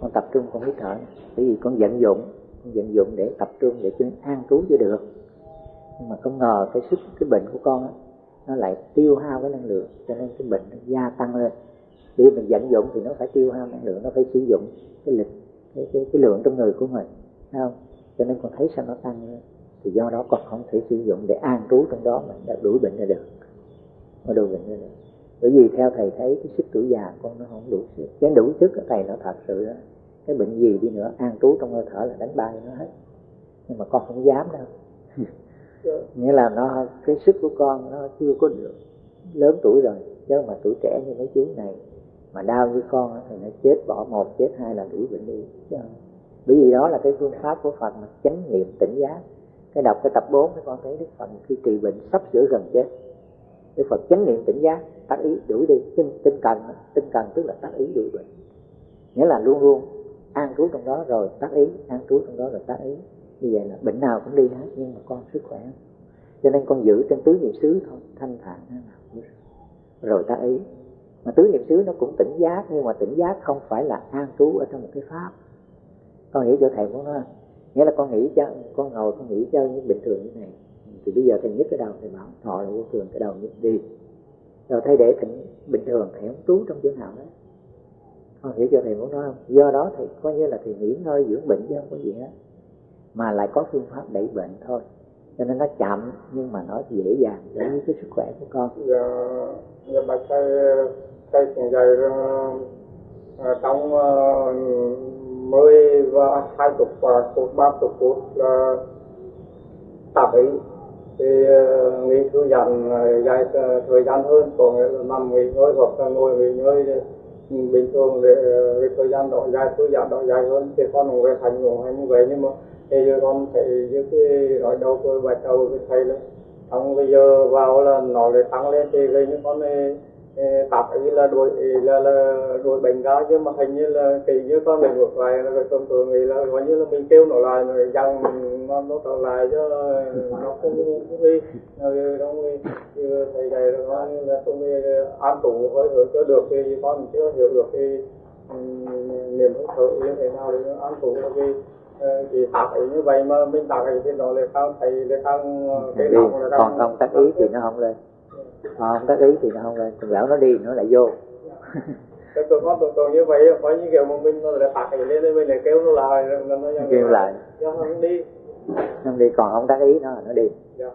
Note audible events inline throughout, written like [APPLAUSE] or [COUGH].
con tập trung con hít thở. Bởi vì con vận dụng con vận dụng để tập trung để chứng an trú cho được. Nhưng mà không ngờ cái sức cái bệnh của con đó, nó lại tiêu hao cái năng lượng cho nên cái bệnh nó gia tăng lên. Khi mình vận dụng thì nó phải tiêu hao năng lượng nó phải sử dụng cái lực cái, cái, cái lượng trong người của mình thấy không? Cho nên con thấy sao nó tăng lên. Thì do đó con không thể sử dụng để an trú trong đó mình đã đuổi bệnh ra được. Mà đuổi bệnh ra được bởi vì theo thầy thấy cái sức tuổi già con nó không đủ sức. Cái đủ sức của thầy nó thật sự đó cái bệnh gì đi nữa an trú trong hơi thở là đánh bay nó hết. Nhưng mà con không dám đâu. [LAUGHS] Nghĩa là nó cái sức của con nó chưa có được lớn tuổi rồi. Chứ mà tuổi trẻ như mấy chú này mà đau như con thì nó chết bỏ một chết hai là đuổi bệnh đi. Chứ không. Bởi vì đó là cái phương pháp của Phật mà chánh niệm tỉnh giác. Cái đọc cái tập 4 các con thấy Đức Phật khi trị bệnh sắp sửa gần chết Đức Phật chánh niệm tỉnh giác, tác ý đuổi đi tinh tinh cần tinh cần tức là tác ý đuổi bệnh nghĩa là luôn luôn an trú trong đó rồi tác ý, an trú trong đó rồi tác ý. Như vậy là bệnh nào cũng đi hết, nhưng mà con sức khỏe. Cho nên con giữ trên tứ niệm xứ thôi, thanh thản nào rồi tác ý. Mà tứ niệm xứ nó cũng tỉnh giác, nhưng mà tỉnh giác không phải là an trú ở trong một cái pháp. Con hiểu chỗ thầy muốn nói nghĩa là con nghĩ cho, con ngồi, con nghĩ cho như bình thường như này thì bây giờ thầy nhức cái đầu thầy bảo thọ là vô thường cái đầu nhức đi. Rồi thầy để thầy bình thường thầy không trú trong chỗ nào đó con hiểu cho thầy muốn nói không? Do đó thì coi như là thầy nghỉ ngơi, dưỡng bệnh chứ không có gì hết. Mà lại có phương pháp đẩy bệnh thôi. Cho nên nó chậm, nhưng mà nó dễ dàng đối với cái sức khỏe của con. Giờ giờ bà thầy thầy cũng dạy ờ, ờ, trong ờ, mười và hai chục và ba chục phút là tập ý thì ờ, nghỉ thư giãn ờ, dài ờ, thời gian hơn còn nằm nghỉ ngơi hoặc là ngồi nghỉ ngơi bình thường để cái thời gian đó dài, thư giãn đó dài hơn. Thì con cũng về thành ngủ hay như vậy, nhưng mà bây giờ con thấy những cái ở đầu tôi bạch đầu cái thầy là xong bây giờ vào là nó lại tăng lên, thì gây như con này tập ý là đuổi là là đuổi bệnh ra chứ mà hình như là kỳ như con mình ngược lại là thông thường nghĩ là gọi như là mình kêu nó lại rồi dần nó nó trở lại chứ nó không không đi. Rồi đâu đi thầy dạy rồi nói là không đi an trụ hơi hướng cho được thì con chưa hiểu được thì niềm hứng thở như thế nào để an trụ vì thì tập ý như vậy mà mình tập ý thì nó lại càng thầy lại càng cái lòng là còn không tác ý thì nó không lên còn không tác ý thì nó không lên. Còn lão nó đi nó lại vô. Cái tôi có tôi tôi như vậy có như kiểu mà mình nó lại phạt lên thì mình lại kêu nó lại rồi nó nó kêu lại. do không đi. Không đi còn không tác ý nó nó đi. Dạ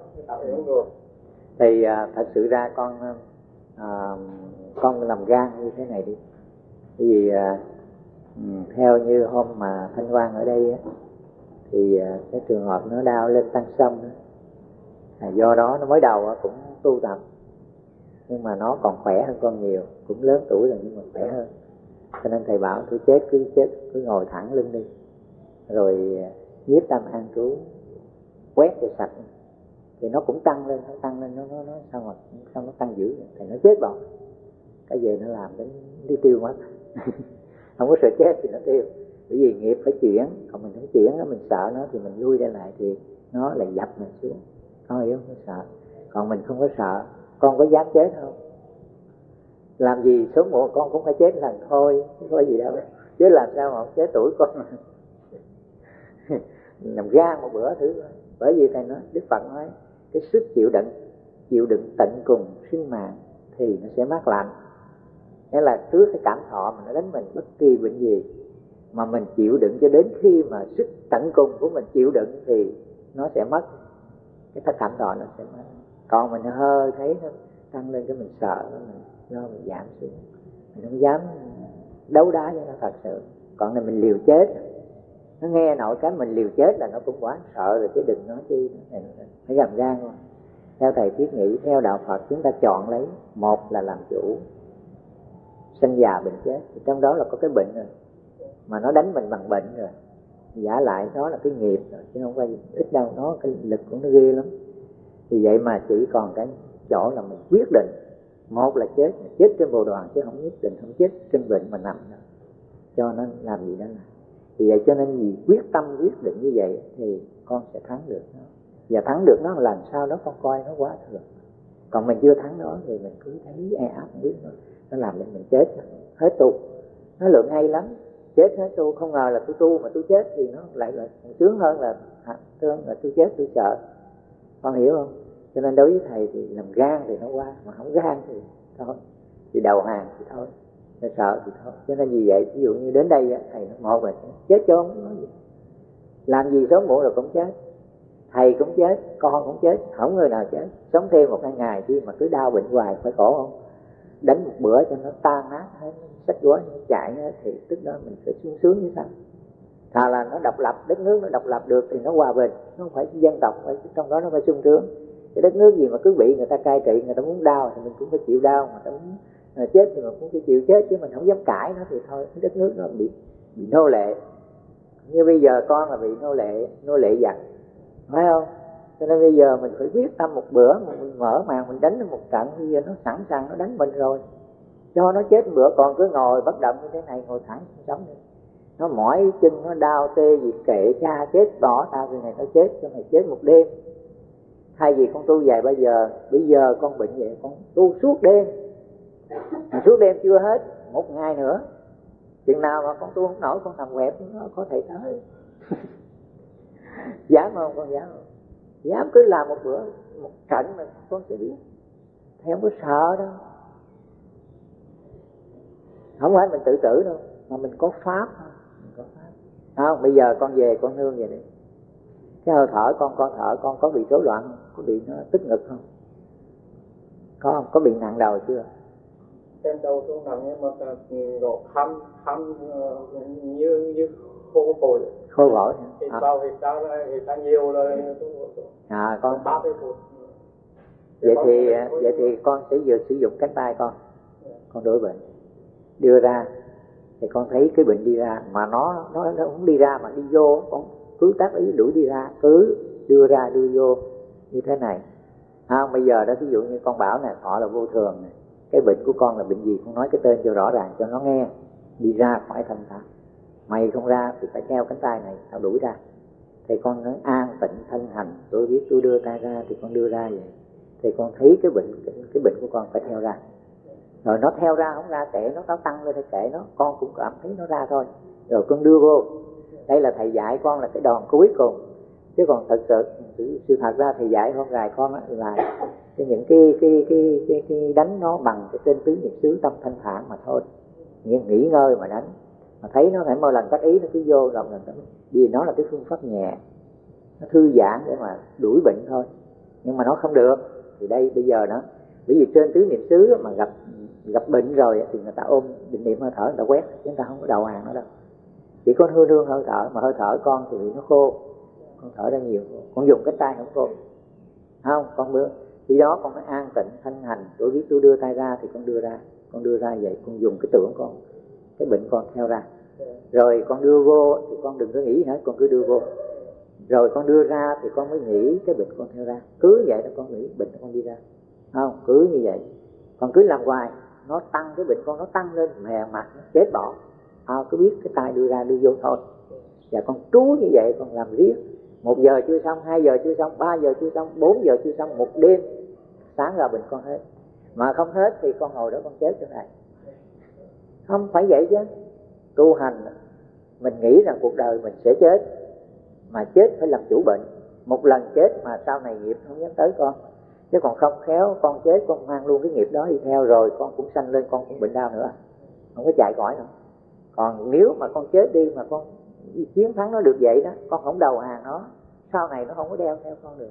thì à, thật sự ra con à, con làm gan như thế này đi. Bởi vì à, theo như hôm mà thanh quan ở đây á, thì à, cái trường hợp nó đau lên tăng sông à, do đó nó mới đầu á, cũng tu tập nhưng mà nó còn khỏe hơn con nhiều cũng lớn tuổi rồi nhưng mà khỏe hơn. Cho nên thầy bảo cứ chết cứ chết cứ ngồi thẳng lưng đi. Rồi à, nhiếp tâm an trú quét cho sạch. Thì nó cũng tăng lên nó tăng lên nó nó, nó sao mà sao nó tăng dữ thì nó chết bọn cái gì nó làm đến đi tiêu mất. [LAUGHS] Không có sợ chết thì nó tiêu. Bởi vì nghiệp phải chuyển còn mình không chuyển nó mình sợ nó thì mình lui ra lại thì nó lại dập mình xuống. Có hiểu không? Sợ. Còn mình không có sợ con có dám chết không? Làm gì sớm muộn con cũng phải chết lần thôi không có gì đâu. Chứ làm sao mà không chết tuổi con. [LAUGHS] Nằm ra một bữa thứ bởi vì thầy nói, đức phật nói, cái sức chịu đựng chịu đựng tận cùng sinh mạng thì nó sẽ mát lạnh nghĩa là trước cái cảm thọ mà nó đánh mình, bất kỳ bệnh gì mà mình chịu đựng, cho đến khi mà sức tận cùng của mình chịu đựng thì nó sẽ mất, cái thất cảm thọ nó sẽ mất còn mình hơi thấy nó tăng lên cái mình sợ nó mình do mình giảm xuống. Mình không dám đấu đá với nó thật sự. Còn này mình liều chết. Nó nghe nổi cái mình liều chết là nó cũng quá sợ rồi, chứ đừng nói chi. Nó phải gầm gan luôn. Theo thầy thiết nghĩ, theo đạo Phật, chúng ta chọn lấy một là làm chủ, sinh già bệnh chết. Thì trong đó là có cái bệnh rồi, mà nó đánh mình bằng bệnh rồi. Giả lại đó là cái nghiệp rồi, chứ không phải ít đâu, nó cái lực của nó ghê lắm thì vậy mà chỉ còn cái chỗ là mình quyết định. Một là chết chết trên bồ đoàn chứ không nhất định không chết trên bệnh mà nằm nữa cho nên làm gì đó là thì vậy cho nên vì quyết tâm quyết định như vậy thì con sẽ thắng được nó. Và thắng được nó làm sao đó con coi nó quá thường. Còn mình chưa thắng nó thì mình cứ thấy e áp biết nó nó làm cho mình chết hết tu nó lượng hay lắm. Chết hết tu không ngờ là tôi tu mà tôi chết thì nó lại là sướng hơn là à, thương là tôi chết tôi sợ con hiểu không? Cho nên đối với thầy thì làm gan thì nó qua mà không gan thì thôi. Thì đầu hàng thì thôi, nó sợ thì thôi. Cho nên vì vậy, ví dụ như đến đây thầy nó một là chết cho không nói gì. Làm gì sớm muộn là cũng chết. Thầy cũng chết, con cũng chết, không người nào chết. Sống thêm một hai ngày chi mà cứ đau bệnh hoài, phải khổ không? Đánh một bữa cho nó tan nát hết sách gói chạy thì tức đó mình phải sung sướng như sao? Thà là nó độc lập, đất nước nó độc lập được thì nó hòa bình, nó không phải dân tộc, phải trong đó nó phải sung sướng. Cái đất nước gì mà cứ bị người ta cai trị, người ta muốn đau thì mình cũng phải chịu đau mà ta muốn ờ, chết thì mình cũng phải chịu chết, chứ mình không dám cãi nó thì thôi đất nước nó bị bị nô lệ. Như bây giờ con là bị nô lệ nô lệ giặc, phải không? Cho nên bây giờ mình phải quyết tâm một bữa mà mình mở màn, mình đánh một trận, bây giờ nó sẵn sàng, nó đánh mình rồi. Cho nó chết bữa, còn cứ ngồi bất động như thế này, ngồi thẳng sống nó mỏi chân, nó đau tê gì, kệ cha chết, bỏ tao cái này nó chết, cho mày chết một đêm. Thay vì con tu dài bây giờ bây giờ con bệnh vậy, con tu suốt đêm. Mà suốt đêm chưa hết, một ngày nữa. Chừng nào mà con tu không nổi, con nằm quẹp, nó có thể tới. [LAUGHS] Dám không, con dám không? Dám cứ làm một bữa, một trận mà con sẽ biết. Thầy không có sợ đâu. Không phải mình tự tử đâu, mà mình có pháp mình có pháp không bây giờ con về con nương về đi cái hơi thở con con thở con có bị rối loạn không? Có bị nó tức ngực không? Có không? Có bị nặng đầu chưa? Trên đầu tôi nặng nhưng mà độ khăm khăm như như khô phổi khô phổi thì à. bao thì ta thì ta nhiều rồi. À con ba phút. Vậy thì vậy thì con. sẽ vừa sử dụng cánh tay con. Con đổi bệnh. Đưa ra thì con thấy cái bệnh đi ra mà nó nó nó không đi ra mà đi vô con cứ tác ý đuổi đi ra cứ đưa ra đưa vô như thế này. À, bây giờ đó ví dụ như con bảo này họ là vô thường này cái bệnh của con là bệnh gì con nói cái tên cho rõ ràng cho nó nghe. Đi ra khỏi thân ta. Mày không ra thì phải treo cánh tay này tao đuổi ra. Thì con nói an tịnh thân hành tôi biết tôi đưa tay ra thì con đưa ra vậy. Thì con thấy cái bệnh cái, cái bệnh của con phải theo ra rồi nó theo ra không ra kệ nó nó tăng lên thì kệ nó con cũng cảm thấy nó ra thôi. Rồi con đưa vô. Đây là thầy dạy con là cái đòn cuối cùng. Chứ còn thật sự sự thật ra thầy dạy con gài con là những cái cái cái cái, cái đánh nó bằng cái tên tứ niệm xứ tâm thanh thản mà thôi. Những nghỉ ngơi mà đánh. Mà thấy nó phải mỗi lần cách ý nó cứ vô lòng lần vì nó là cái phương pháp nhẹ. Nó thư giãn để mà đuổi bệnh thôi. Nhưng mà nó không được. Thì đây bây giờ nó bởi vì trên tứ niệm xứ mà gặp gặp bệnh rồi thì người ta ôm định niệm hơi thở, người ta quét, chúng ta không có đầu hàng nó đâu. Chỉ có hương hương hơi thở, mà hơi thở con thì nó khô, con thở ra nhiều, con dùng cái tay không khô. Không, con bữa khi đó con phải an tịnh, thanh hành tôi biết tôi đưa tay ra thì con đưa ra, con đưa ra vậy, con dùng cái tưởng con, cái bệnh con theo ra. Rồi con đưa vô thì con đừng có nghĩ hết, con cứ đưa vô. Rồi con đưa ra thì con mới nghĩ cái bệnh con theo ra. Cứ vậy đó con nghĩ, bệnh con đi ra. Không, cứ như vậy. Còn cứ làm hoài nó tăng cái bệnh con nó tăng lên mè mặt nó chết bỏ. À, cứ biết cái tay đưa ra đưa vô thôi. Và con trú như vậy con làm riết. Một giờ chưa xong hai giờ chưa xong ba giờ chưa xong bốn giờ chưa xong một đêm sáng ra bệnh con hết. Mà không hết thì con ngồi đó con chết chỗ này. Không phải vậy chứ. Tu hành mình nghĩ rằng cuộc đời mình sẽ chết mà chết phải làm chủ bệnh. Một lần chết mà sau này nghiệp không dám tới con chứ còn không khéo, con chết, con mang luôn cái nghiệp đó đi theo rồi, con cũng sanh lên, con cũng bệnh đau nữa. Không có chạy khỏi nữa. Còn nếu mà con chết đi mà con chiến thắng nó được vậy đó, con không đầu hàng nó, sau này nó không có đeo theo con được.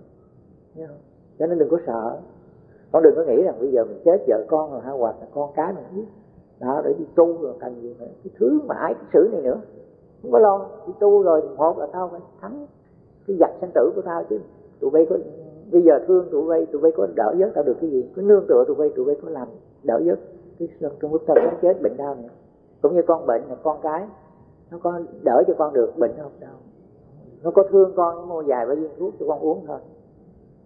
Thấy không? cho nên đừng có sợ. Con đừng có nghĩ rằng bây giờ mình chết vợ con rồi ha, hoặc là con cái mình biết đó, để đi tu rồi cần gì nữa. Cái thứ mà ai cái xử này nữa. Không có lo, đi tu rồi một là tao phải thắng cái giặc sanh tử của tao chứ. Tụi bay có bây giờ thương tụi bay tụi bay có đỡ giấc tao được cái gì? Có nương tựa tụi bay tụi bay có làm đỡ giấc cái trong lúc tao nó chết bệnh đau này. Cũng như con bệnh là con cái, nó có đỡ cho con được bệnh không? Đâu nó có thương con, nó mua vài ba viên thuốc cho con uống thôi.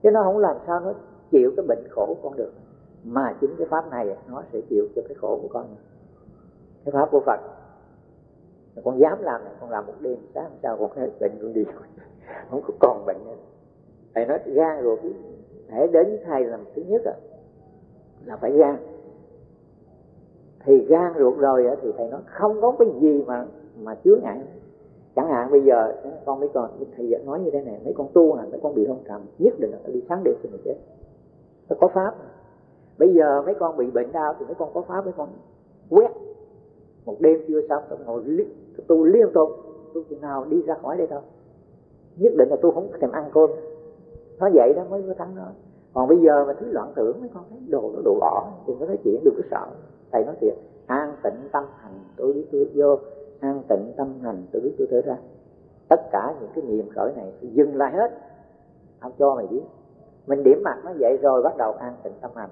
Chứ nó không làm sao nó chịu cái bệnh khổ của con được. Mà chính cái pháp này, nó sẽ chịu cho cái khổ của con. Cái pháp của phật. Con dám làm này, con làm một đêm, sáng sao con hết bệnh con đi. [LAUGHS] Không có còn bệnh nữa thầy nói gan rồi cái đến thầy làm thứ nhất à, là phải gan. Thì gan ruột rồi thì thầy nói không có cái gì mà mà chứa ngại. Chẳng hạn bây giờ con mấy con thầy nói như thế này mấy con tu hành mấy con bị hôn trầm nhất định là phải đi sáng đêm thì mình chết. Nó có pháp. Bây giờ mấy con bị bệnh đau thì mấy con có pháp mấy con quét. Một đêm chưa xong tôi ngồi li, tu liên tục. Tu chừng nào đi ra khỏi đây thôi. Nhất định là tôi không thèm ăn cơm nó vậy đó, mới có thắng nó. Còn bây giờ mà thứ loạn tưởng, mấy con thấy đồ nó đồ bỏ thì có nói chuyện đừng có sợ. Thầy nói chuyện an tịnh tâm hành, tôi biết tôi vô. An tịnh tâm hành, tôi biết tôi thở ra. Tất cả những cái niệm khởi này thì dừng lại hết. Ông cho mày biết. Mình điểm mặt nó vậy rồi bắt đầu an tịnh tâm hành.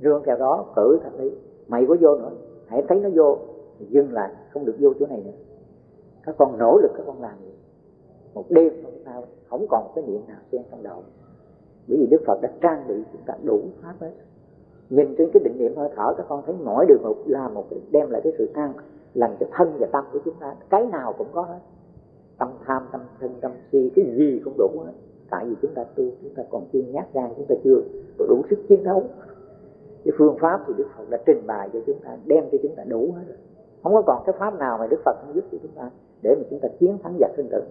Rương theo đó, cử thật lý. Mày có vô nữa, hãy thấy nó vô, thì dừng lại, không được vô chỗ này nữa. Các con nỗ lực các con làm gì? Một đêm không sao không còn cái niệm nào xen trong đầu. Bởi vì đức phật đã trang bị chúng ta đủ pháp hết. Nhìn trên cái định niệm hơi thở, các con thấy mỗi đường một là một cái, đem lại cái sự an lành cho thân và tâm của chúng ta. Cái nào cũng có hết. Tâm tham, tâm thân, tâm si, cái gì cũng đủ hết. Tại vì chúng ta tu, chúng ta còn chưa nhát gan, chúng ta chưa đủ sức chiến đấu. Cái phương pháp thì đức phật đã trình bày cho chúng ta, đem cho chúng ta đủ hết rồi. Không có còn cái pháp nào mà đức phật không giúp cho chúng ta để mà chúng ta chiến thắng giặc sinh tử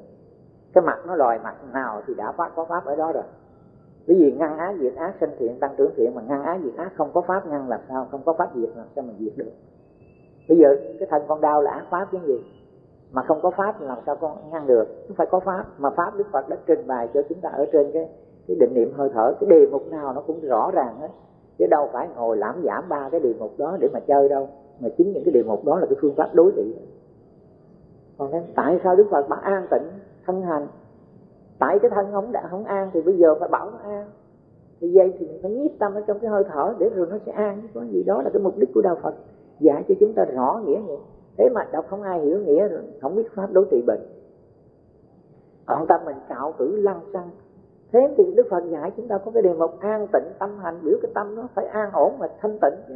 cái mặt nó lòi mặt nào thì đã phát, có pháp ở đó rồi. Bởi vì ngăn ác diệt ác sinh thiện, tăng trưởng thiện, mà ngăn ác diệt ác không có pháp, ngăn làm sao, không có pháp diệt làm sao mà diệt được. Bây giờ cái thân con đau là ác pháp cái gì? Mà không có pháp làm sao con ngăn được? Nó phải có pháp, mà pháp đức phật đã trình bày cho chúng ta ở trên cái cái định niệm hơi thở. Cái đề mục nào nó cũng rõ ràng hết. Chứ đâu phải ngồi lãm giảm ba cái đề mục đó để mà chơi đâu. Mà chính những cái đề mục đó là cái phương pháp đối trị. Còn nên tại sao đức phật bảo an tịnh? Thân hành. Tại cái thân không đã không an thì bây giờ phải bảo nó an. Thì vậy thì mình phải nhiếp tâm ở trong cái hơi thở để rồi nó sẽ an có gì. Đó là cái mục đích của đạo phật, dạy cho chúng ta rõ nghĩa vậy thế mà đọc không ai hiểu nghĩa rồi, không biết pháp đối trị bệnh. Còn tâm mình cạo tử lăng xăng. Thế thì đức phật dạy chúng ta có cái đề mục an tịnh tâm hành, biểu cái tâm nó phải an ổn và thanh tịnh. Chứ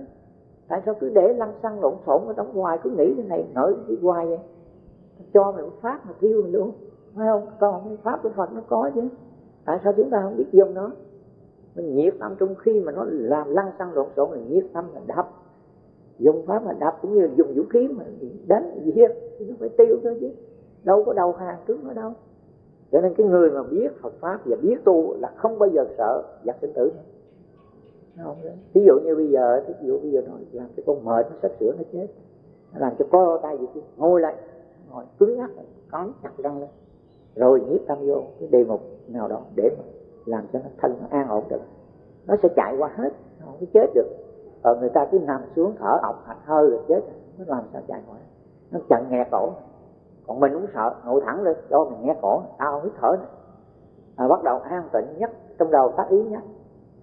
tại sao cứ để lăng xăng lộn xộn ở trong hoài, cứ nghĩ cái này nổi cái hoài vậy? Cho mình pháp mà thiêu mình luôn phải không? Còn cái pháp của phật nó có chứ. Tại sao chúng ta không biết dùng nó? Mình nhiệt tâm trong khi mà nó làm lăng xăng lộn xộn mình nhiệt tâm là đập. Dùng pháp mà đập cũng như dùng vũ khí mà đánh giết thì nó phải tiêu thôi chứ. Đâu có đầu hàng trước nó đâu. Cho nên cái người mà biết Phật pháp và biết tu là không bao giờ sợ giặc sinh tử. Không ví dụ như bây giờ ví dụ bây giờ nó làm cho con mệt, nó sắp sửa nó chết. Nó làm cho co tay gì chứ. Ngồi lại. Ngồi cứng ngắc, cắn chặt răng lên rồi nhiếp tâm vô cái đề mục nào đó để mà làm cho nó thân nó an ổn được. Nó sẽ chạy qua hết không có chết được. Còn người ta cứ nằm xuống thở ọc hạch hơi rồi chết nó làm sao chạy khỏi. Nó chặn nghe cổ. Còn mình cũng sợ ngồi thẳng lên cho mình nghe cổ tao hít thở này. À, bắt đầu an tịnh nhất trong đầu tác ý nhất.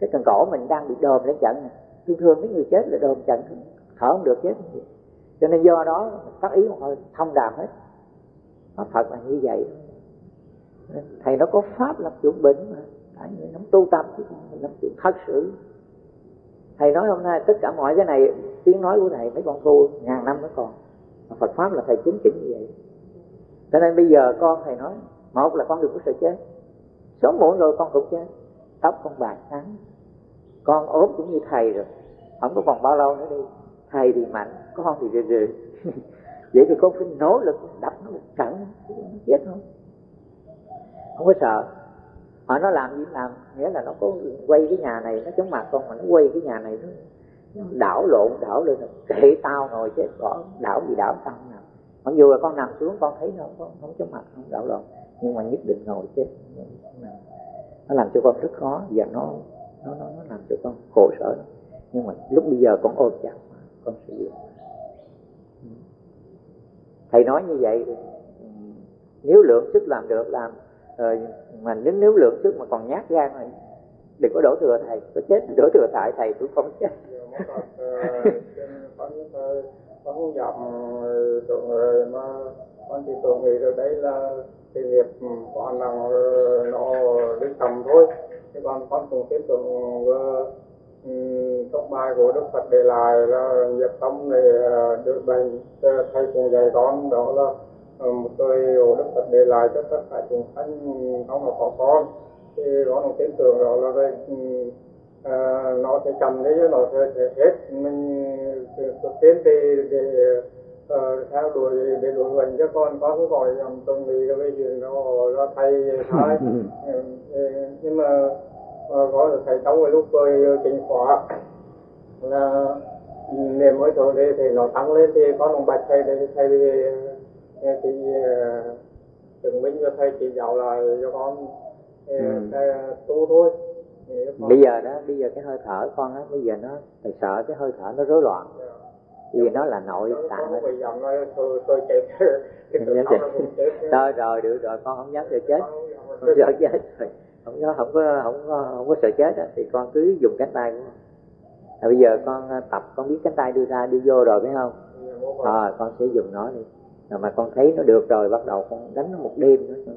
Cái cần cổ mình đang bị đờm lên trận này thường thường mấy người chết là đờm trận thở không được chết. Cho nên do đó tác ý một hơi thông đàm hết. Nó phật là như vậy thầy nó có pháp làm chủ bệnh mà. Tại người nó tu tập chứ không làm chủ thật sự. Thầy nói hôm nay tất cả mọi cái này, tiếng nói của thầy mấy con tu, ngàn năm mới còn. Mà Phật pháp là thầy chính chỉnh như vậy. Cho nên bây giờ con thầy nói, một là con đừng có sợ chết. Sớm muộn rồi con cũng chết. Tóc con bạc trắng. Con ốm cũng như thầy rồi. Không có còn bao lâu nữa đi. Thầy thì mạnh, con thì rừ rừ. [LAUGHS] Vậy thì con phải nỗ lực, đập nó một trận. Chết không? Không có sợ. Họ nó làm gì làm nghĩa là nó có quay cái nhà này nó chống mặt con mà nó quay cái nhà này nó, nó đảo lộn đảo lên là kệ tao ngồi chết bỏ đảo gì đảo tao nào mặc dù là con nằm xuống con thấy nó không, không chống mặt không đảo lộn nhưng mà nhất định ngồi chết. Nó làm cho con rất khó và nó nó nó, nó làm cho con khổ sở. Nhưng mà lúc bây giờ con ôm chặt con sử dụng. Thầy nói như vậy ừ, nếu lượng sức làm được làm rồi mà nếu nếu lượng trước mà còn nhát gan rồi đừng có đổ thừa thầy, có chết đổ thừa tại thầy cũng không chết. Con ờ, dặm ờ, rồi mà con chỉ tôi nghĩ rồi đấy là cái việc con là nó đi tầm thôi. Chứ con con cũng tiếp tục trong bài của Đức Phật để lại là nghiệp tâm này được bệnh thầy cũng dạy con, đó là một người của Đức Phật để lại cho tất cả chúng sanh không là có con. Thì có một tin tưởng đó là về à, nó sẽ chậm đấy nó sẽ, sẽ hết. Mình thực tiến thì để uh, theo đuổi để đuổi mình cho con có cái gọi dòng tuần lý cái chuyện nó nó thầy thôi nhưng mà có được thầy cái lúc tôi chính khóa là niềm mới thôi thì, thì nó tăng lên thì có đồng bạch thầy để thầy thì chứng minh cho thầy chỉ giáo lại cho con. Ừ. thầy tu thôi. Bây giờ đó bây giờ cái hơi thở con á bây giờ nó thầy sợ cái hơi thở nó rối loạn. Yeah dạ vì nó là nội tạng đó [LAUGHS] chết rồi rồi được rồi con không dám sợ chết. Không sợ chết. rồi. Không có không có không có không có sợ chết đó, thì con cứ dùng cánh tay của con. À, bây giờ con à, tập con biết cánh tay đưa ra đưa vô rồi phải không? À, con sẽ dùng nó đi rồi mà con thấy nó được rồi bắt đầu con đánh nó một đêm nữa nó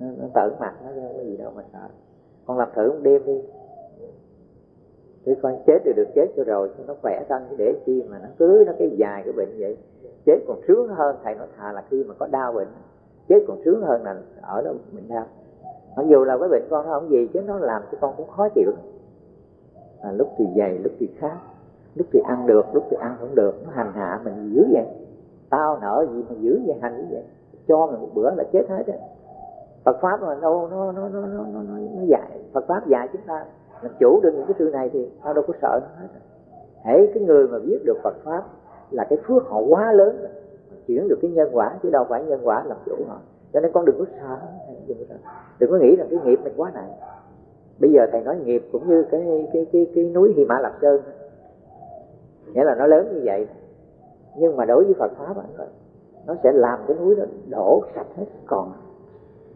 nó, nó tởn mặt nó cái gì đâu mà sợ. Con làm thử một đêm đi. Thì con chết thì được chết cho rồi nó khỏe thân chứ để chi mà nó cứ nó cái dài cái bệnh vậy. Chết còn sướng hơn thầy nói thà là khi mà có đau bệnh chết còn sướng hơn là ở đó mình đau. Mặc dù là cái bệnh con nó không gì chứ nó làm cho con cũng khó chịu. À, lúc thì dày lúc thì khác lúc thì ăn được lúc thì ăn không được nó hành hạ mình dữ vậy tao nợ gì mà giữ vậy hành như vậy? Cho mình một bữa là chết hết á. Phật pháp mà đâu nó nó nó nó nó nó dạy. Phật pháp dạy chúng ta làm chủ được những cái sự này thì tao đâu có sợ nó hết hãy cái người mà biết được Phật pháp là cái phước họ quá lớn rồi chuyển được cái nhân quả chứ đâu phải nhân quả làm chủ họ. Cho nên con đừng có sợ đừng có, sợ. đừng có nghĩ rằng cái nghiệp mình quá nặng. Bây giờ thầy nói nghiệp cũng như cái cái cái cái núi Hy Mã Lạp Sơn. Nghĩa là nó lớn như vậy nhưng mà đối với Phật pháp nó sẽ làm cái núi đó đổ sạch hết còn.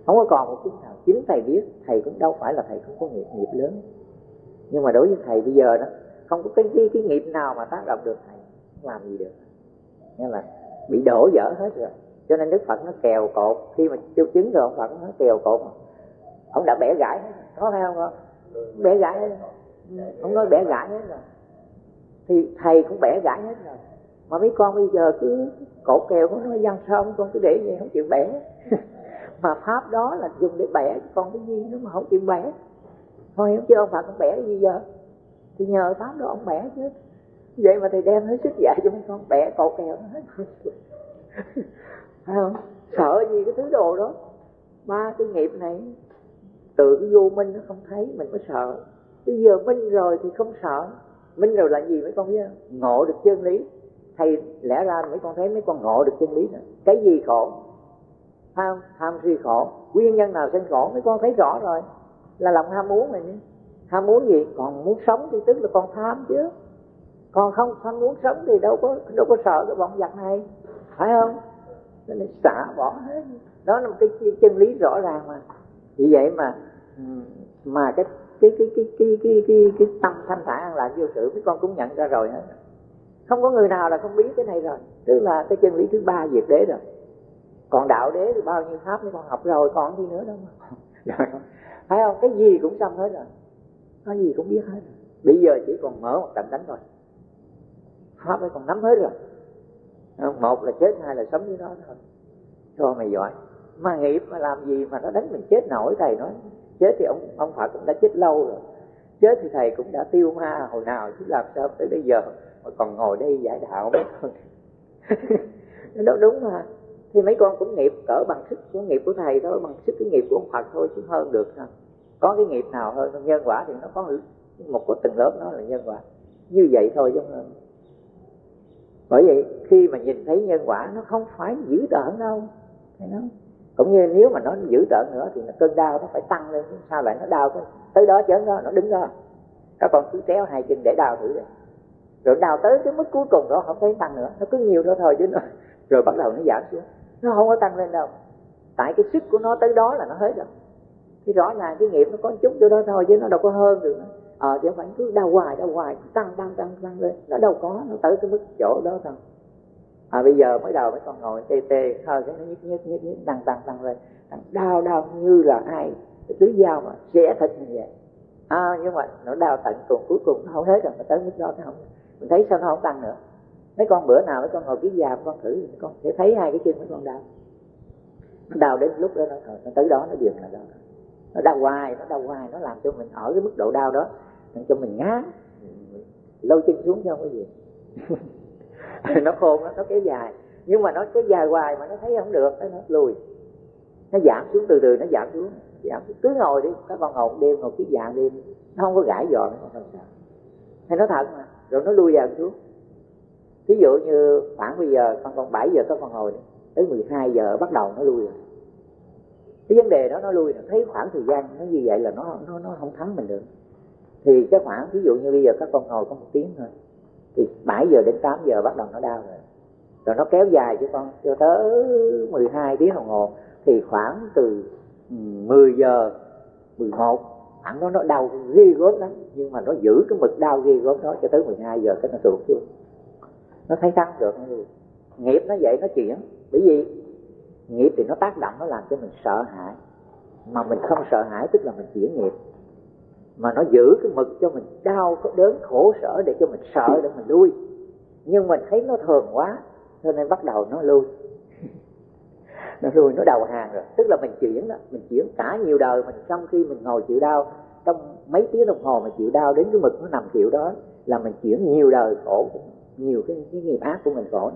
Không có còn một chút nào. Chính thầy biết thầy cũng đâu phải là thầy không có nghiệp nghiệp lớn. Nhưng mà đối với thầy bây giờ đó không có cái cái, cái nghiệp nào mà tác động được thầy không làm gì được. Nghĩa là bị đổ dở hết rồi. Cho nên đức phật nó kèo cột. Khi mà tiêu chứng rồi ông phật nó kèo cột ông đã bẻ gãy hết có phải không không bẻ gãy hết ông nói bẻ gãy hết rồi. Thì thầy cũng bẻ gãy hết rồi mà mấy con bây giờ cứ cột kèo của nó dân sao con cứ để vậy, không chịu bẻ. [LAUGHS] Mà pháp đó là dùng để bẻ con cái gì nó mà không chịu bẻ. Thôi không chứ ông phật ông bẻ cái gì giờ? Thì nhờ pháp đó ông bẻ chứ. Vậy mà thầy đem hết sức dạy cho mấy con, bẻ cột kèo nó hết. [LAUGHS] Phải không? Sợ gì cái thứ đồ đó? Ba cái nghiệp này, từ cái vô minh nó không thấy, mình mới sợ. Bây giờ minh rồi thì không sợ. Minh rồi là gì mấy con biết không? Ngộ được chân lý thầy lẽ ra mấy con thấy mấy con ngộ được chân lý nữa cái gì khổ? Tham tham si khổ. Nguyên nhân nào sinh khổ? Mấy con thấy rõ rồi. Là lòng ham muốn này nhé. Ham muốn gì? Còn muốn sống thì tức là con tham chứ. Còn không không muốn sống thì đâu có đâu có sợ cái bọn giặc này. Phải không? Nên xả bỏ hết. Đó là một cái chân lý rõ ràng mà. Vì vậy mà mà cái cái cái cái cái cái cái, cái tâm thanh thản an lạc vô sự mấy con cũng nhận ra rồi hết không có người nào là không biết cái này rồi. Tức là cái chân lý thứ ba diệt đế rồi. Còn đạo đế thì bao nhiêu pháp mấy con học rồi còn gì nữa đâu mà. [LAUGHS] Phải không? Cái gì cũng xong hết rồi. Cái gì cũng biết hết rồi. Bây giờ chỉ còn mở một trận đánh thôi. Pháp mới còn nắm hết rồi. Một là chết hai là sống với nó thôi. Cho mày giỏi. Mà nghiệp mà làm gì mà nó đánh mình chết nổi thầy nói. Chết thì ông ông phật cũng đã chết lâu rồi. Chết thì thầy cũng đã tiêu ma hồi nào chứ làm sao tới bây giờ mà còn ngồi đây giải đạo mấy con. [LAUGHS] Nó đúng mà. Thì mấy con cũng nghiệp, cỡ bằng sức của nghiệp của thầy thôi, bằng sức cái nghiệp của ông Phật thôi, chứ hơn được sao. Có cái nghiệp nào hơn nhân quả thì nó có một cái từng lớp nó là nhân quả. Như vậy thôi chứ không bởi vậy, khi mà nhìn thấy nhân quả, nó không phải dữ tợn đâu. Thấy nó cũng như nếu mà nó dữ tợn nữa thì cơn đau nó phải tăng lên sao lại nó đau tới đó chớn đó, nó đứng đó. Các con cứ kéo hai chân để đau thử đi rồi đào tới cái mức cuối cùng đó không thấy tăng nữa. Nó cứ nhiều đó thôi chứ nó rồi bắt đầu nó giảm xuống. Nó không có tăng lên đâu. Tại cái sức của nó tới đó là nó hết rồi. Thì rõ ràng cái nghiệp nó có chút chỗ đó thôi chứ nó đâu có hơn được ờ à, chứ phải cứ đau hoài đau hoài tăng tăng tăng tăng lên. Nó đâu có nó tới cái mức chỗ đó thôi. À bây giờ mới đầu mới còn ngồi tê tê hơi cái nó nhức nhức nhức nhức tăng tăng tăng lên. Đau đau như là ai cứ dao mà xẻ thịt như vậy. À, nhưng mà nó đau tận cùng cuối cùng nó không hết rồi nó tới mức đó nó không mình thấy sao nó không tăng nữa. Mấy con bữa nào mấy con ngồi cái già con thử mấy con sẽ thấy hai cái chân mấy con đau. Nó đau đến lúc đó nó nó tới đó nó dừng là đó. Nó đau hoài nó đau hoài nó làm cho mình ở cái mức độ đau đó làm cho mình ngá, lâu chân xuống cho không có gì. [LAUGHS] Nó khôn nó, nó kéo dài. Nhưng mà nó cái dài hoài mà nó thấy không được nó lùi. Nó giảm xuống từ từ nó giảm xuống. Giảm xuống. cứ ngồi đi các con ngồi đêm ngồi cái dạng đêm. Nó không có gãi giò nó không sao. Hay nó thật mà rồi nó lui dần xuống. Ví dụ như khoảng bây giờ, con còn 7 giờ các con hồi tới 12 giờ bắt đầu nó lui rồi. Cái vấn đề đó nó lui rồi, thấy khoảng thời gian nó như vậy là nó nó nó không thắng mình được. Thì cái khoảng ví dụ như bây giờ các con ngồi có một tiếng thôi, thì 7 giờ đến 8 giờ bắt đầu nó đau rồi. Rồi nó kéo dài cho con, cho tới 12 tiếng đồng hồ, thì khoảng từ ừ, 10 giờ 11 khoảng đó, nó đau ghê gớm lắm. Nhưng mà nó giữ cái mực đau ghê gớm đó cho tới 12 giờ cái nó sụp xuống. Nó thấy thắng được. Nghiệp nó vậy nó chuyển. Bởi vì nghiệp thì nó tác động, nó làm cho mình sợ hãi. Mà mình không sợ hãi, tức là mình chuyển nghiệp. Mà nó giữ cái mực cho mình đau, có đớn, khổ, sở để cho mình sợ, để mình lui. Nhưng mình thấy nó thường quá, cho nên bắt đầu nó lui nó rồi nó đầu hàng rồi. Tức là mình chuyển đó. Mình chuyển cả nhiều đời mình. Trong khi mình ngồi chịu đau trong mấy tiếng đồng hồ mà chịu đau đến cái mực nó nằm chịu đó là mình chuyển nhiều đời khổ nhiều cái, cái nghiệp ác của mình khổ.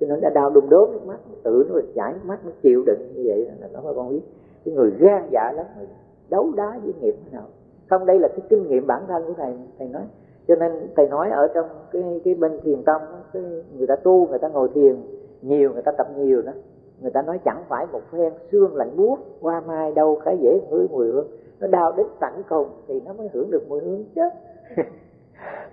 Cho nên đã đau đùng đốm nước mắt tự nó chảy nước mắt nó chịu đựng như vậy là nó con biết. Cái người gan dạ lắm người đấu đá với nghiệp thế nào. Không đây là cái kinh nghiệm bản thân của thầy thầy nói. Cho nên thầy nói ở trong cái cái bên thiền tông cái người ta tu người ta ngồi thiền nhiều người ta tập nhiều đó người ta nói chẳng phải một phen xương lạnh buốt qua mai đâu cái dễ ngửi mùi hương. Nó đau đến tận cùng thì nó mới hưởng được mùi hương chứ. [LAUGHS]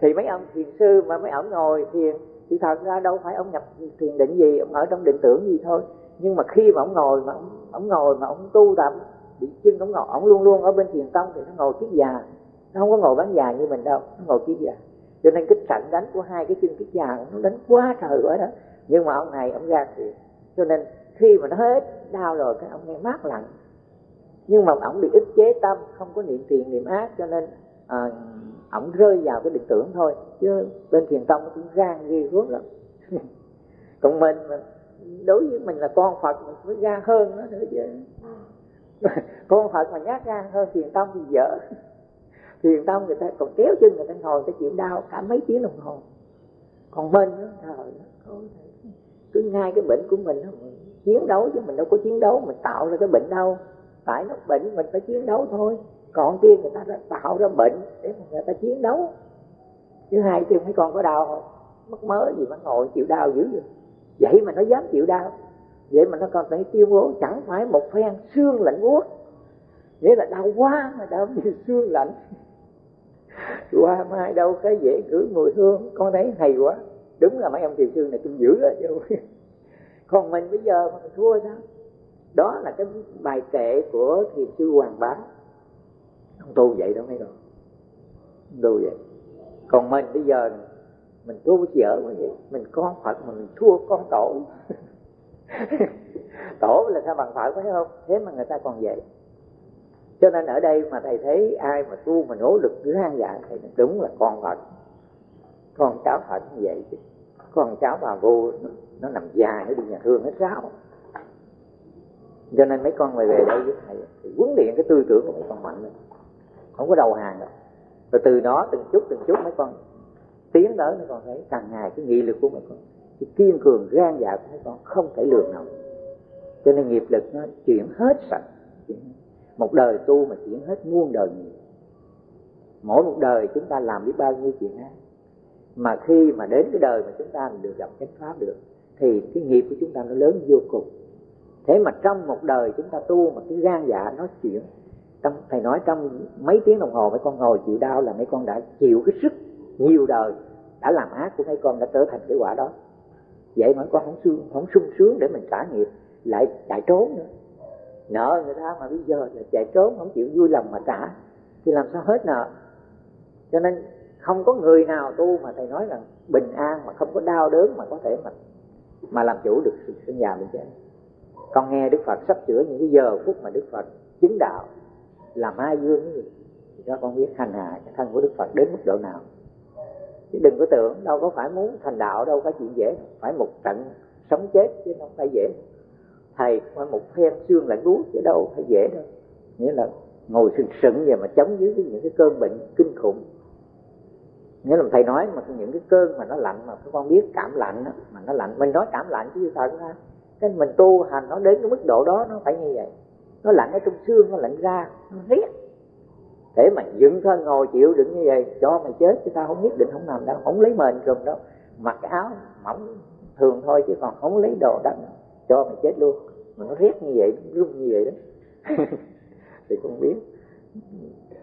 Thì mấy ông thiền sư mà mấy ông ngồi thiền thì thật ra đâu phải ông nhập thiền định gì ông ở trong định tưởng gì thôi. Nhưng mà khi mà ông ngồi mà ông, ông ngồi mà ông tu tập bị chân ông ngồi ông luôn luôn ở bên thiền tông thì nó ngồi kiết già. Nó không có ngồi bán già như mình đâu nó ngồi kiết già. Cho nên cái trận đánh của hai cái chân kiết già nó đánh quá trời quá đó. Nhưng mà ông này ông ra thiền. Cho nên khi mà nó hết đau rồi cái ông nghe mát lạnh. Nhưng mà ông bị ức chế tâm không có niệm thiền niệm ác cho nên à, ổng rơi vào cái định tưởng thôi. Chứ bên thiền tông cũng gan ghê gớm lắm. [LAUGHS] Còn mình mà đối với mình là con phật mình mới gan hơn nó nữa chứ. [LAUGHS] Con phật mà nhát gan hơn thiền tông thì dở. [LAUGHS] Thiền tông người ta còn kéo chân người ta ngồi cái chịu đau cả mấy tiếng đồng hồ. Còn mình đó trời cứ ngay cái bệnh của mình đó, mình chiến đấu chứ mình đâu có chiến đấu, mình tạo ra cái bệnh đâu phải nó bệnh mình phải chiến đấu thôi. Còn kia người ta đã tạo ra bệnh để mà người ta chiến đấu. Thứ hai kia mấy con có đau không? Mất mớ gì mà ngồi chịu đau dữ vậy? Vậy mà nó dám chịu đau. Vậy mà nó còn phải tuyên bố chẳng phải một phen xương lạnh buốt nghĩa là đau quá mà đau như xương lạnh. [LAUGHS] Qua mai đâu cái dễ ngửi mùi hương, con thấy hay quá. Đúng là mấy ông thiền sư này tôi giữ đó chứ còn mình bây giờ mà mình thua sao? Đó là cái bài kệ của thiền sư hoàng bá. Không tu vậy đâu mấy con. Tu vậy. Còn mình bây giờ mình tu dở quá vậy. Mình con phật mà mình thua con tổ. [LAUGHS] Tổ là sao bằng phật, phải không? Thế mà người ta còn vậy. Cho nên ở đây mà thầy thấy ai mà tu mà nỗ lực cứ hang dạ thì đúng là con phật. Con cháu phật như vậy chứ con cháu bà vô nó, nó nằm dài nó đi nhà thương hết ráo. Cho nên mấy con mày về đây với thầy thì huấn luyện cái tư tưởng của mấy con mạnh lên không có đầu hàng đâu. Rồi từ đó từng chút từng chút mấy con tiến tới mấy con thấy càng ngày cái nghị lực của mấy con cái kiên cường gan dạ của mấy con không thể lường nào cho nên nghiệp lực nó chuyển hết sạch. Một đời tu mà chuyển hết muôn đời nghiệp. Mỗi một đời chúng ta làm biết bao nhiêu chuyện ác mà khi mà đến cái đời mà chúng ta được gặp chánh pháp được, thì cái nghiệp của chúng ta nó lớn vô cùng. Thế mà trong một đời chúng ta tu mà cái gan dạ nó chuyển trong thầy nói trong mấy tiếng đồng hồ mấy con ngồi chịu đau là mấy con đã chịu cái sức nhiều đời, đã làm ác của mấy con đã trở thành cái quả đó. Vậy mà con không sung không sung sướng để mình trả nghiệp, lại chạy trốn nữa. Nợ người ta mà bây giờ là chạy trốn, không chịu vui lòng mà trả, thì làm sao hết nợ? Cho nên không có người nào tu mà thầy nói rằng bình an, mà không có đau đớn mà có thể mà mà làm chủ được sự sinh già bệnh chết. Con nghe đức phật sắp chữa những cái giờ phút mà đức phật chứng đạo là ma dương cái gì, thì cho con biết hành hạ cái thân của đức phật đến mức độ nào. Chứ đừng có tưởng đâu có phải muốn thành đạo đâu, có chuyện dễ, phải một trận sống chết chứ không phải dễ. Thầy phải một phen xương lạnh buốt chứ đâu phải dễ đâu. Nghĩa là ngồi sừng sững về mà chống dưới những cái cơn bệnh kinh khủng nghĩa là thầy nói mà những cái cơn mà nó lạnh mà các con biết cảm lạnh đó, mà nó lạnh. Mình nói cảm lạnh chứ thật ra cái mình tu hành nó đến cái mức độ đó nó phải như vậy. Nó lạnh ở trong xương nó lạnh ra nó riết để mà dựng thân ngồi chịu đựng như vậy cho mày chết chứ tao không nhất định không nằm đâu không lấy mền trùm đâu. Mặc cái áo mỏng thường thôi chứ còn không lấy đồ đắt cho mày chết luôn. Mà nó riết như vậy nó như vậy đó. [LAUGHS] Thì con biết.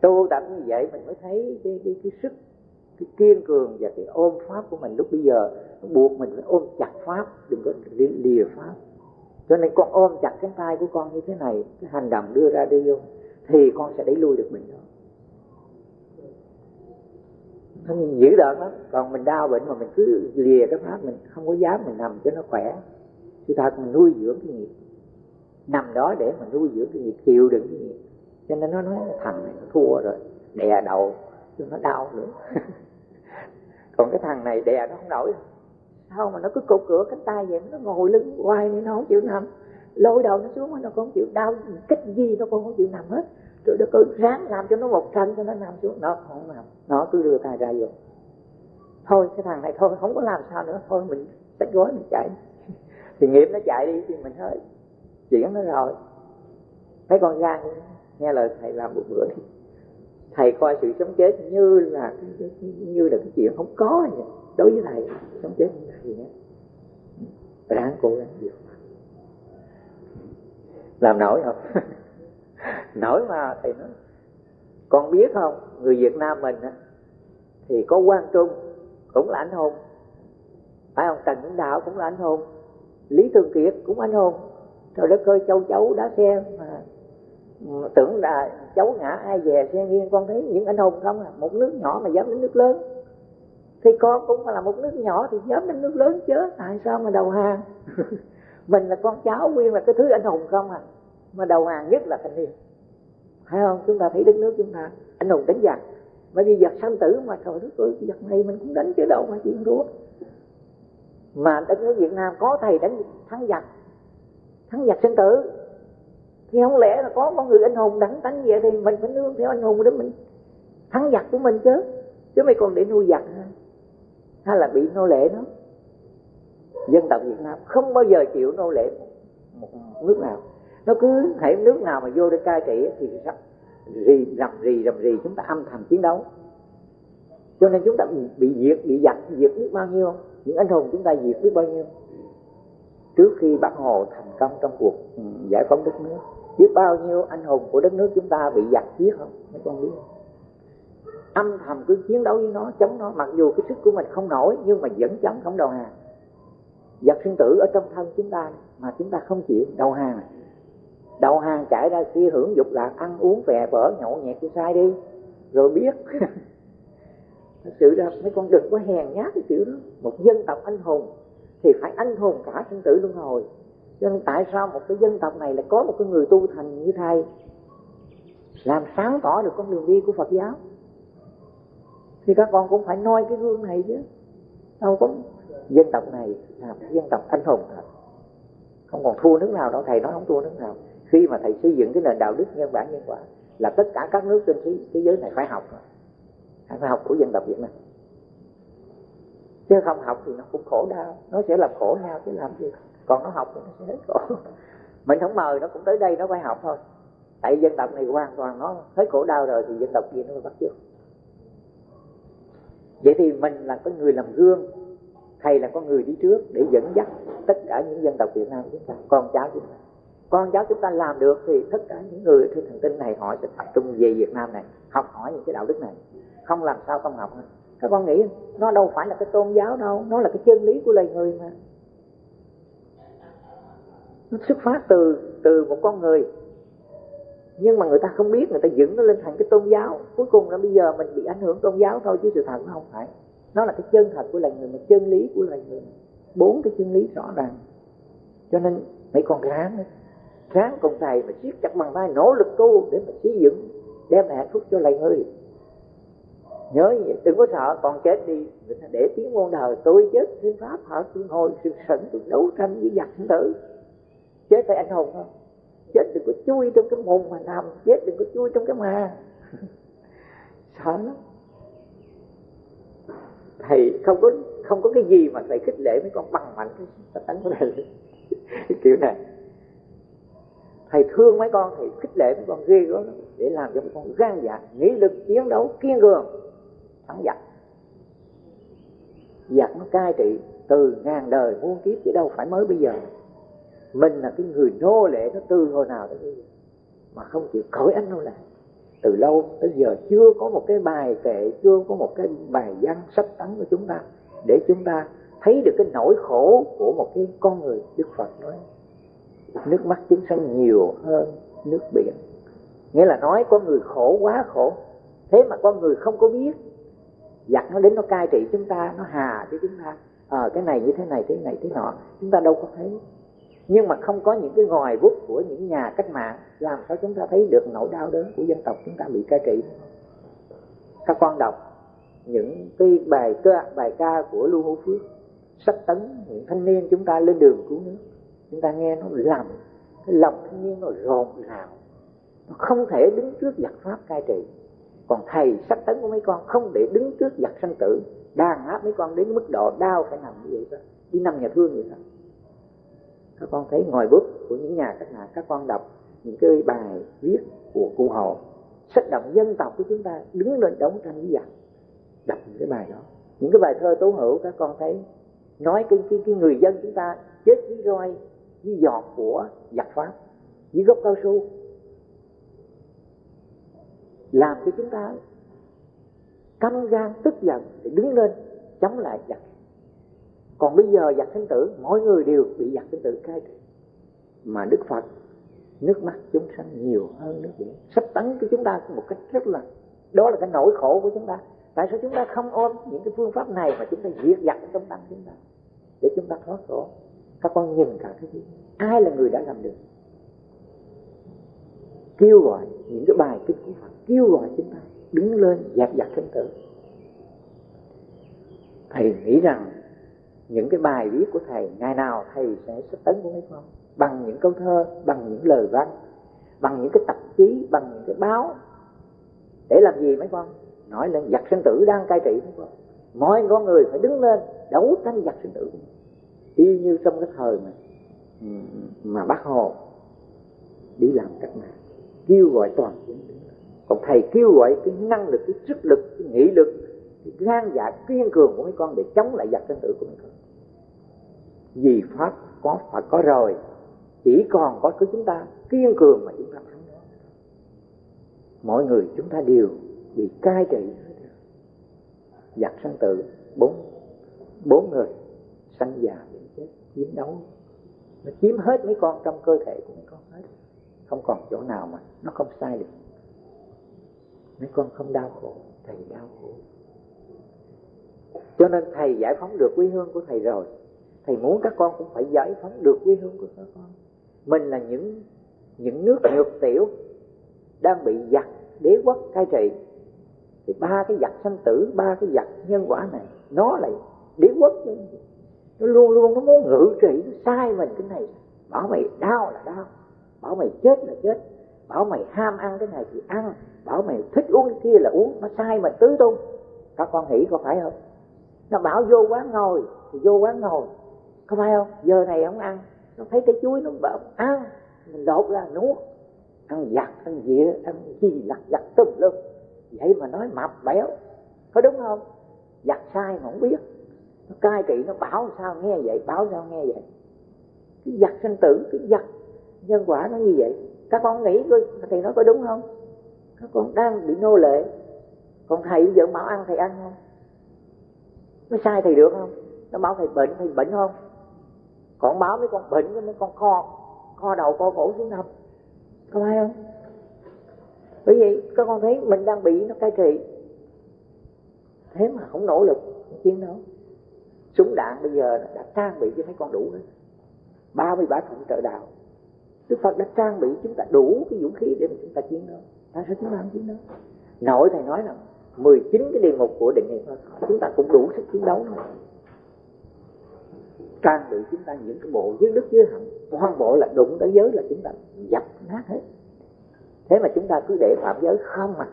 Tu tập như vậy mình mới thấy cái cái, cái sức cái kiên cường và cái ôm pháp của mình lúc bây giờ, nó buộc mình phải ôm chặt pháp, đừng có lìa pháp. Cho nên con ôm chặt cánh tay của con như thế này, cái hành động đưa ra đi vô, thì con sẽ đẩy lui được mình đó. Nó dữ đợt lắm, còn mình đau bệnh mà mình cứ lìa cái pháp, mình không có dám mình nằm cho nó khỏe. Sự thật mình nuôi dưỡng cái nghiệp, nằm đó để mà nuôi dưỡng cái nghiệp, chịu đựng cái nghiệp. Cho nên nó nói thằng này nó thua rồi, đè đầu cho nó đau nữa. [LAUGHS] còn cái thằng này đè nó không nổi. Sao mà nó cứ cột cửa cánh tay vậy? Nó ngồi lưng quay nên nó không chịu nằm. Lôi đầu nó xuống, nó không chịu đau. Cách gì nó cũng không chịu nằm hết. Rồi nó cứ ráng làm cho nó một trận cho nó nằm xuống. Nó không nằm. Nó cứ đưa tay ra vô. Thôi, cái thằng này thôi, không có làm sao nữa. Thôi, mình tách gối mình chạy. [LAUGHS] Thì nghiệp nó chạy đi, thì mình hết chuyển nó rồi. Mấy con gan nghe lời thầy làm một bữa đi thầy coi sự sống chết như là như là cái chuyện không có vậy. Đối với thầy sống chết như thầy nhé ráng cố gắng nhiều làm nổi không? [LAUGHS] Nổi mà thầy nói con biết không người Việt Nam mình á, thì có quan Trung cũng là anh hùng. Phải không? Trần Hưng Đạo cũng là anh hùng. Lý Thường Kiệt cũng anh hùng. Rồi đất cơ châu chấu đá xe mà tưởng là cháu ngã ai về xe nghiêng, con thấy những anh hùng không à? Một nước nhỏ mà dám đến nước lớn. Thì con cũng là một nước nhỏ thì dám đến nước lớn chứ. Tại sao mà đầu hàng? [LAUGHS] Mình là con cháu, nguyên là cái thứ anh hùng không à? Mà đầu hàng nhất là thanh niên. Phải không? Chúng ta thấy đất nước chúng ta, anh hùng đánh giặc. Bởi vì giặc sanh tử mà, trời đất ơi giặc này mình cũng đánh chứ đâu mà chuyện thua mà đất nước Việt Nam có thầy đánh thắng giặc. Thắng giặc sinh tử thì không lẽ là có con người anh hùng đẳng tánh vậy thì mình phải nương theo anh hùng để mình thắng giặc của mình chứ? Chứ mày còn để nuôi giặc hả? Hay là bị nô lệ nó dân tộc Việt Nam không bao giờ chịu nô lệ một nước nào. Nó cứ thể nước nào mà vô để cai trị thì sắp rì rầm rì rầm rì chúng ta âm thầm chiến đấu. Cho nên chúng ta bị diệt, bị giặc diệt biết bao nhiêu những anh hùng chúng ta diệt biết bao nhiêu? Trước khi bác hồ thành công trong cuộc giải phóng đất nước biết bao nhiêu anh hùng của đất nước chúng ta bị giặc giết không? Mấy con biết. Không âm thầm cứ chiến đấu với nó, chống nó. Mặc dù cái sức của mình không nổi, nhưng mà vẫn chống, không đầu hàng. Giặc sinh tử ở trong thân chúng ta, mà chúng ta không chịu, đầu hàng. Đầu hàng chạy ra kia hưởng dục lạc, ăn uống phè phở nhậu nhẹt cho sai đi. Rồi biết. Thật sự ra mấy con đừng có hèn nhát cái kiểu đó. Một dân tộc anh hùng, thì phải anh hùng cả sinh tử luân hồi cho nên tại sao một cái dân tộc này lại có một cái người tu thành như thầy? Làm sáng tỏ được con đường đi của Phật giáo. Thì các con cũng phải noi cái gương này chứ. Đâu có dân tộc này là một dân tộc anh hùng thật. Không còn thua nước nào đâu thầy nói không thua nước nào. Khi mà thầy xây dựng cái nền đạo đức nhân bản nhân quả là tất cả các nước trên thế, thế giới này phải học phải học của dân tộc Việt Nam. Chứ không học thì nó cũng khổ đau. Nó sẽ làm khổ nhau chứ làm gì còn nó học thì nó sẽ hết khổ. Mình không mời nó cũng tới đây nó phải học thôi. Tại dân tộc này hoàn toàn nó hết khổ đau rồi thì dân tộc kia nó mới bắt chước. Vậy thì mình là cái người làm gương, thầy là con người đi trước để dẫn dắt tất cả những dân tộc Việt Nam chúng ta, con cháu chúng ta. Con cháu chúng ta làm được thì tất cả những người trên thần tinh này họ sẽ tập trung về Việt Nam này, học hỏi những cái đạo đức này. Không làm sao không học các con nghĩ nó đâu phải là cái tôn giáo đâu, nó là cái chân lý của loài người mà nó xuất phát từ từ một con người. Nhưng mà người ta không biết, người ta dựng nó lên thành cái tôn giáo. Cuối cùng là bây giờ mình bị ảnh hưởng tôn giáo thôi, chứ sự thật nó không phải. Nó là cái chân thật của loài người, mà chân lý của loài người. Bốn cái chân lý rõ ràng. Cho nên mấy con ráng. Ráng cùng thầy mà siết chặt bằng tay nỗ lực tu để mà xây dựng, đem lại hạnh phúc cho loài người. Nhớ vậy, đừng có sợ, còn chết đi người ta để tiếng muôn đời tôi chết, thiên pháp họ tôi ngồi sự sẵn, tôi đấu tranh với giặc tử chết phải anh hùng không chết đừng có chui trong cái mồm mà nằm. Chết đừng có chui trong cái mà. [LAUGHS] Sợ lắm. Thầy không có không có cái gì mà thầy khích lệ mấy con bằng mạnh cái tánh của thầy. [LAUGHS] Kiểu này. Thầy thương mấy con, thầy khích lệ mấy con ghê gớm để làm cho mấy con gan dạ nghĩ lực chiến đấu, kiên cường. Thắng giặc. Giặc nó cai trị từ ngàn đời muôn kiếp chứ đâu phải mới bây giờ mình là cái người nô lệ nó từ hồi nào tới bây giờ. Mà không chịu cởi anh nô lệ từ lâu tới giờ chưa có một cái bài kệ chưa có một cái bài văn sách tấn của chúng ta để chúng ta thấy được cái nỗi khổ của một cái con người đức phật nói. Nước mắt chúng sanh nhiều hơn nước biển. Nghĩa là nói có người khổ quá khổ. Thế mà con người không có biết. Giặc nó đến nó cai trị chúng ta nó hà cho chúng ta. À, cái này như thế này thế này thế nọ. Chúng ta đâu có thấy nhưng mà không có những cái ngòi bút của những nhà cách mạng làm sao chúng ta thấy được nỗi đau đớn của dân tộc chúng ta bị cai trị. Các con đọc, những cái bài ca bài ca của lưu hữu phước, sách tấn, những thanh niên chúng ta lên đường cứu nước, chúng ta nghe nó làm, cái lòng thanh niên nó rộn rào. Nó không thể đứng trước giặc pháp cai trị. Còn thầy sách tấn của mấy con không để đứng trước giặc sanh tử, đàn áp mấy con đến mức độ đau phải nằm như vậy đó đi nằm nhà thương vậy đó các con thấy ngòi bút của những nhà cách mạng các con đọc những cái bài viết của cụ hồ sách động dân tộc của chúng ta đứng lên đấu tranh với giặc đọc những cái bài đó. Những cái bài thơ tố hữu các con thấy nói cái cái, cái người dân chúng ta chết với roi với giọt của giặc pháp với gốc cao su. Làm cho chúng ta căm gan tức giận để đứng lên chống lại giặc còn bây giờ giặc sinh tử, mỗi người đều bị giặc sinh tử cai trị. Mà đức phật, nước mắt chúng sanh nhiều hơn nước biển. Sắp tấn cho chúng ta một cách rất là, đó là cái nỗi khổ của chúng ta. Tại sao chúng ta không ôm những cái phương pháp này mà chúng ta diệt giặc trong tâm chúng ta? Để chúng ta thoát khổ. Các con nhìn cả cái gì? Ai là người đã làm được? Kêu gọi những cái bài kinh của Phật, kêu gọi chúng ta đứng lên dẹp giặc sinh tử. Thầy nghĩ rằng những cái bài viết của thầy, ngày nào thầy sẽ sách tấn của mấy con bằng những câu thơ, bằng những lời văn, bằng những cái tạp chí, bằng những cái báo. Để làm gì mấy con nói lên giặc sinh tử đang cai trị mấy con mọi con người phải đứng lên, đấu tranh giặc sinh tử. Y như trong cái thời mà ừ, mà bác hồ đi làm cách mạng, kêu gọi toàn dân còn thầy kêu gọi cái năng lực, cái sức lực, cái nghị lực, cái gan dạ kiên cường của mấy con để chống lại giặc sinh tử của mấy con vì pháp có phải có rồi, chỉ còn có cái chúng ta kiên cường mà chúng ta thắng đó. Mọi người chúng ta đều bị cai trị giặc sanh tử, bốn bốn người sanh già bị chết, chiến đấu. Nó chiếm hết mấy con trong cơ thể của mấy con hết. Không còn chỗ nào mà nó không sai được. Mấy con không đau khổ, thầy đau khổ. Cho nên thầy giải phóng được quê hương của thầy rồi thầy muốn các con cũng phải giải phóng được quê hương của các con. Mình là những những nước nhược tiểu đang bị giặc đế quốc cai trị. Thì ba cái giặc sanh tử, ba cái giặc nhân quả này, nó lại đế quốc nó luôn luôn nó muốn ngự trị, nó sai mình cái này. Bảo mày đau là đau. Bảo mày chết là chết. Bảo mày ham ăn cái này thì ăn. Bảo mày thích uống cái kia là uống. Nó sai mình tứ tung. Các con nghĩ có phải không? Nó bảo vô quán ngồi thì vô quán ngồi có phải không? Giờ này không ăn, nó thấy cái chuối nó bảo ăn à, mình đột ra nuốt. Ăn giặt, ăn dĩa, ăn gì, lặt giặt tùm lum. Vậy mà nói mập béo có đúng không? Giặt sai mà không biết. Nó cai trị nó bảo sao nghe vậy, bảo sao nghe vậy. Cái giặt sinh tử, cái giặt nhân quả nó như vậy. Các con nghĩ coi, thầy nói có đúng không? Các con đang bị nô lệ. Còn thầy giờ bảo ăn thầy ăn không? Nó sai thầy được không? Nó bảo thầy bệnh thầy bệnh không? Còn báo mấy con bệnh mấy con kho kho đầu co cổ xuống nằm. Có phải không? Bởi vì các con thấy mình đang bị nó cai trị. Thế mà không nỗ lực không chiến đấu. Súng đạn bây giờ đã trang bị cho mấy con đủ rồi, ba mươi ba thùng trợ đạo. Đức Phật đã trang bị chúng ta đủ cái vũ khí để mà chúng ta chiến đấu. Tại sao chúng ta không chiến đấu? Nội thầy nói là 19 cái địa ngục của định niệm chúng ta cũng đủ sức chiến đấu thôi trang bị chúng ta những cái bộ dưới đức dưới hạnh toàn bộ là đụng tới giới là chúng ta dập nát hết. Thế mà chúng ta cứ để phạm giới không mà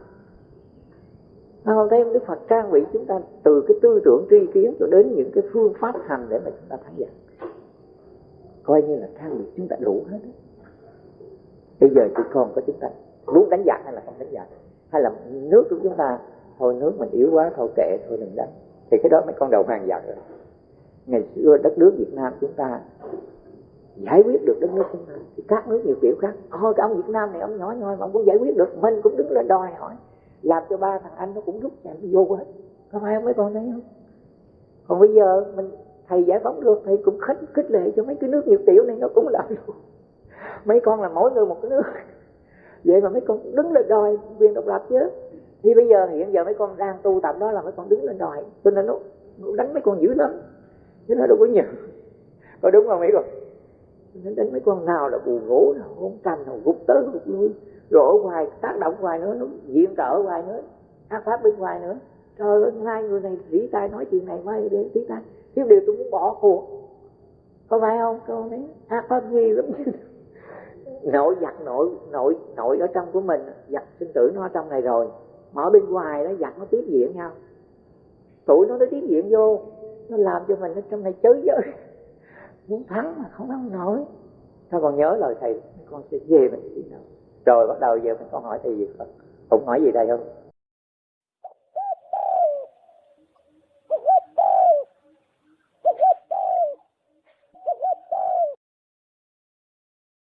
không? Thấy Đức Phật trang bị chúng ta từ cái tư tưởng tri kiến cho đến những cái phương pháp hành để mà chúng ta thắng giặc coi như là trang bị chúng ta đủ hết bây giờ chỉ còn có chúng ta muốn đánh giặc hay là không đánh giặc? Hay là nước của chúng ta, thôi nước mình yếu quá, thôi kệ, thôi đừng đánh. Thì cái đó mấy con đầu hàng giặc rồi ngày xưa đất nước Việt Nam chúng ta giải quyết được đất nước chúng ta thì các nước nhiều kiểu khác. Thôi cái ông Việt Nam này ông nhỏ nhoi mà ông cũng giải quyết được. Mình cũng đứng lên đòi hỏi làm cho ba thằng anh nó cũng rút chạy vô hết. Có phải không mấy con thấy không? Còn bây giờ mình thầy giải phóng được thầy cũng khích khích lệ cho mấy cái nước nhiều tiểu này nó cũng làm luôn mấy con là mỗi người một cái nước. Vậy mà mấy con đứng lên đòi quyền độc lập chứ. Thì bây giờ hiện giờ mấy con đang tu tập đó là mấy con đứng lên đòi cho nên nó, nó đánh mấy con dữ lắm chứ nó đâu có nhiều có đúng không mấy con? Đến đến mấy con nào là bù ngủ, nào hôn canh nào gục tới gục lui rồi ở ngoài tác động ngoài nữa nó diện trợ ngoài nữa ác pháp bên ngoài nữa. Trời ơi hai người này rỉ tay nói chuyện này mai đến tí tay, thiếu điều tôi muốn bỏ cuộc. Có phải không? Con đấy ác pháp nghi lắm. [LAUGHS] Nội giặt nội nội nội ở trong của mình. Giặt sinh tử nó ở trong này rồi. Mà ở bên ngoài nó giặt nó tiếp diện nhau. Tụi nó nó tiếp diện vô nó làm cho mình ở trong này chới giới muốn thắng mà không thắng nổi. Sao còn nhớ lời thầy? Con sẽ về mình đi đâu rồi bắt đầu giờ mình con hỏi thầy gì không? Không hỏi gì đây không?